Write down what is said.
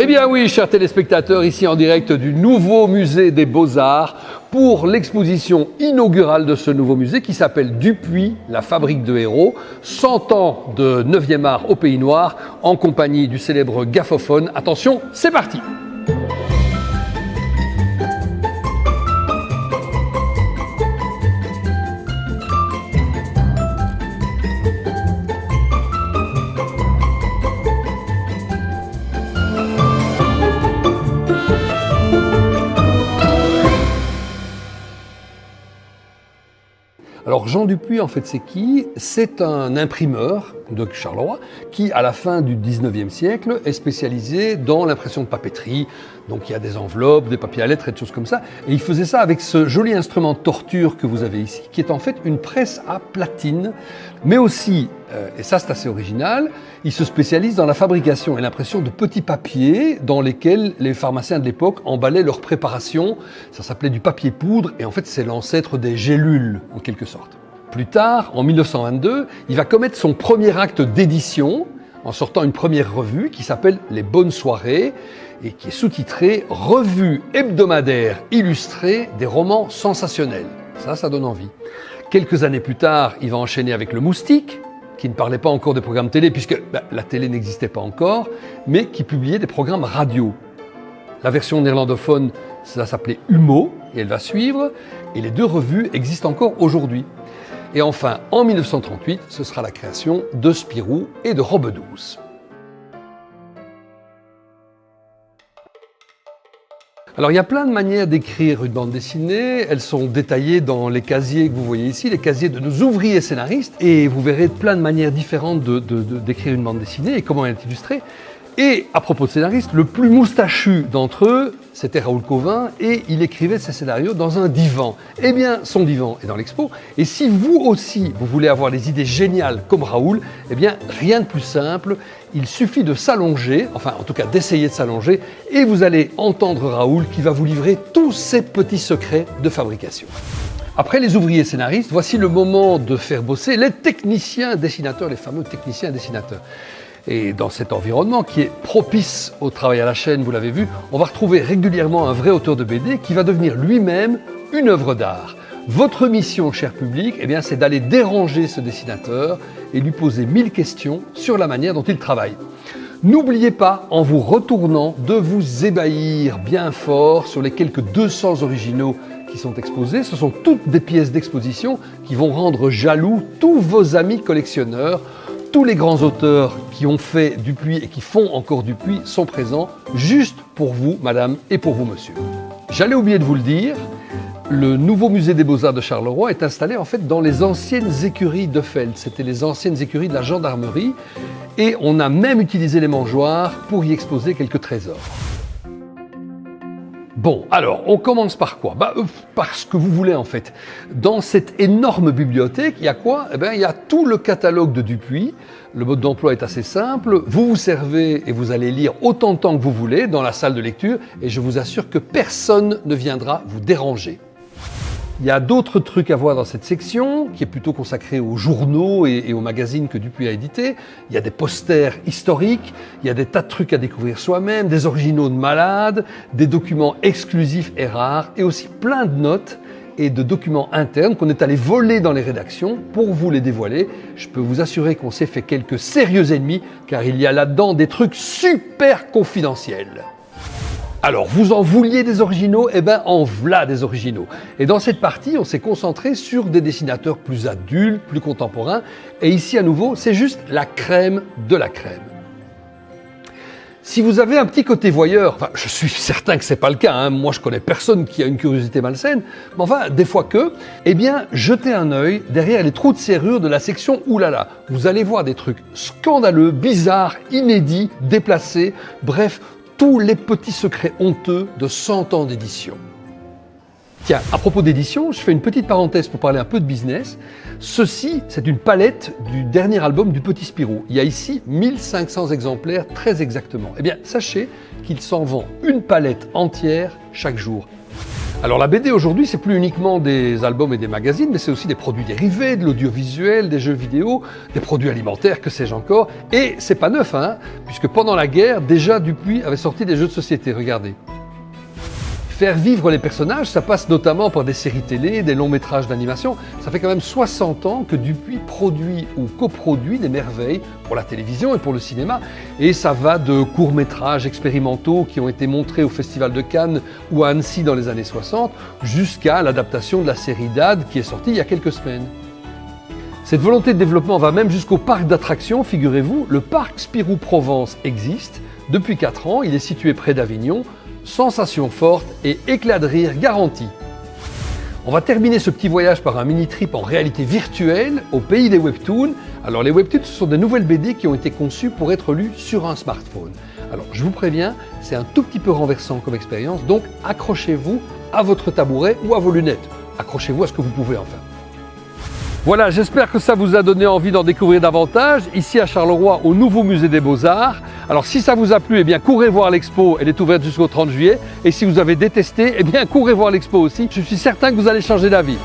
Eh bien oui, chers téléspectateurs, ici en direct du nouveau musée des Beaux-Arts pour l'exposition inaugurale de ce nouveau musée qui s'appelle Dupuis, la fabrique de héros, 100 ans de 9e art au Pays Noir en compagnie du célèbre gaffophone. Attention, c'est parti Alors Jean Dupuis, en fait, c'est qui? C'est un imprimeur de Charleroi qui, à la fin du 19e siècle, est spécialisé dans l'impression de papeterie. Donc il y a des enveloppes, des papiers à lettres et des choses comme ça. Et il faisait ça avec ce joli instrument de torture que vous avez ici, qui est en fait une presse à platine, mais aussi, euh, et ça c'est assez original, il se spécialise dans la fabrication et l'impression de petits papiers dans lesquels les pharmaciens de l'époque emballaient leur préparation. Ça s'appelait du papier poudre et en fait c'est l'ancêtre des gélules en quelque sorte. Plus tard, en 1922, il va commettre son premier acte d'édition en sortant une première revue qui s'appelle Les Bonnes Soirées et qui est sous-titrée Revue hebdomadaire illustrée des romans sensationnels. Ça, ça donne envie. Quelques années plus tard, il va enchaîner avec Le Moustique, qui ne parlait pas encore des programmes télé, puisque ben, la télé n'existait pas encore, mais qui publiait des programmes radio. La version néerlandophone, ça s'appelait Humo, et elle va suivre, et les deux revues existent encore aujourd'hui. Et enfin, en 1938, ce sera la création de Spirou et de Robe Douce. Alors il y a plein de manières d'écrire une bande dessinée, elles sont détaillées dans les casiers que vous voyez ici, les casiers de nos ouvriers scénaristes, et vous verrez plein de manières différentes d'écrire une bande dessinée et comment elle est illustrée. Et à propos de scénaristes, le plus moustachu d'entre eux, c'était Raoul Covin, et il écrivait ses scénarios dans un divan. Eh bien, son divan est dans l'expo, et si vous aussi, vous voulez avoir des idées géniales comme Raoul, eh bien, rien de plus simple, il suffit de s'allonger, enfin en tout cas d'essayer de s'allonger, et vous allez entendre Raoul qui va vous livrer tous ses petits secrets de fabrication. Après les ouvriers scénaristes, voici le moment de faire bosser les techniciens dessinateurs, les fameux techniciens dessinateurs. Et dans cet environnement qui est propice au travail à la chaîne, vous l'avez vu, on va retrouver régulièrement un vrai auteur de BD qui va devenir lui-même une œuvre d'art. Votre mission, cher public, eh c'est d'aller déranger ce dessinateur et lui poser mille questions sur la manière dont il travaille. N'oubliez pas, en vous retournant, de vous ébahir bien fort sur les quelques 200 originaux qui sont exposés. Ce sont toutes des pièces d'exposition qui vont rendre jaloux tous vos amis collectionneurs tous les grands auteurs qui ont fait Dupuis et qui font encore Dupuis sont présents juste pour vous, madame, et pour vous, monsieur. J'allais oublier de vous le dire, le nouveau musée des Beaux-Arts de Charleroi est installé en fait dans les anciennes écuries de Feld. C'était les anciennes écuries de la gendarmerie et on a même utilisé les mangeoires pour y exposer quelques trésors. Bon, alors, on commence par quoi? Bah, euh, Par ce que vous voulez en fait. Dans cette énorme bibliothèque, il y a quoi? Eh bien, il y a tout le catalogue de Dupuis. Le mode d'emploi est assez simple. Vous vous servez et vous allez lire autant de temps que vous voulez dans la salle de lecture et je vous assure que personne ne viendra vous déranger. Il y a d'autres trucs à voir dans cette section, qui est plutôt consacrée aux journaux et, aux magazines que Dupuis a édité. Il y a des posters historiques, il y a des tas de trucs à découvrir soi-même, des originaux de malades, des documents exclusifs et rares, et aussi plein de notes et de documents internes qu'on est allé voler dans les rédactions pour vous les dévoiler. Je peux vous assurer qu'on s'est fait quelques sérieux ennemis, car il y a là-dedans des trucs super confidentiels. Alors, vous en vouliez des originaux Eh bien, en voilà des originaux. Et dans cette partie, on s'est concentré sur des dessinateurs plus adultes, plus contemporains. Et ici, à nouveau, c'est juste la crème de la crème. Si vous avez un petit côté voyeur, enfin, je suis certain que c'est pas le cas, hein, moi je connais personne qui a une curiosité malsaine, mais enfin, des fois que, eh bien, jetez un œil derrière les trous de serrure de la section Oulala. Vous allez voir des trucs scandaleux, bizarres, inédits, déplacés, bref, tous les petits secrets honteux de 100 ans d'édition. Tiens, à propos d'édition, je fais une petite parenthèse pour parler un peu de business. Ceci, c'est une palette du dernier album du Petit Spirou. Il y a ici 1500 exemplaires très exactement. Eh bien, sachez qu'il s'en vend une palette entière chaque jour. Alors la BD aujourd'hui, c'est plus uniquement des albums et des magazines, mais c'est aussi des produits dérivés, de l'audiovisuel, des jeux vidéo, des produits alimentaires, que sais-je encore. Et c'est pas neuf, hein, puisque pendant la guerre, déjà Dupuis avait sorti des jeux de société. Regardez. Faire vivre les personnages, ça passe notamment par des séries télé, des longs métrages d'animation. Ça fait quand même 60 ans que Dupuis produit ou coproduit des merveilles pour la télévision et pour le cinéma. Et ça va de courts métrages expérimentaux qui ont été montrés au Festival de Cannes ou à Annecy dans les années 60, jusqu'à l'adaptation de la série DAD qui est sortie il y a quelques semaines. Cette volonté de développement va même jusqu'au parc d'attractions, figurez-vous. Le parc Spirou Provence existe. Depuis 4 ans, il est situé près d'Avignon sensation forte et éclat de rire garanti. On va terminer ce petit voyage par un mini-trip en réalité virtuelle au pays des webtoons. Alors les webtoons, ce sont des nouvelles BD qui ont été conçues pour être lues sur un smartphone. Alors je vous préviens, c'est un tout petit peu renversant comme expérience, donc accrochez-vous à votre tabouret ou à vos lunettes. Accrochez-vous à ce que vous pouvez enfin. Voilà, j'espère que ça vous a donné envie d'en découvrir davantage, ici à Charleroi, au nouveau musée des Beaux-Arts. Alors si ça vous a plu, eh bien courez voir l'expo, elle est ouverte jusqu'au 30 juillet. Et si vous avez détesté, eh bien courez voir l'expo aussi. Je suis certain que vous allez changer d'avis.